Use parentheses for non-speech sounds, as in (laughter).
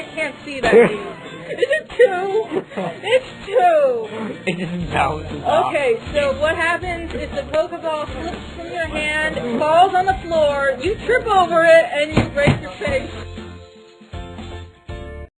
I, can't see that. (laughs) Is it two? It's two. It just bounces off. Okay, so what happens is the Pokeball slips from your hand, falls on the floor, you trip over it, and you break.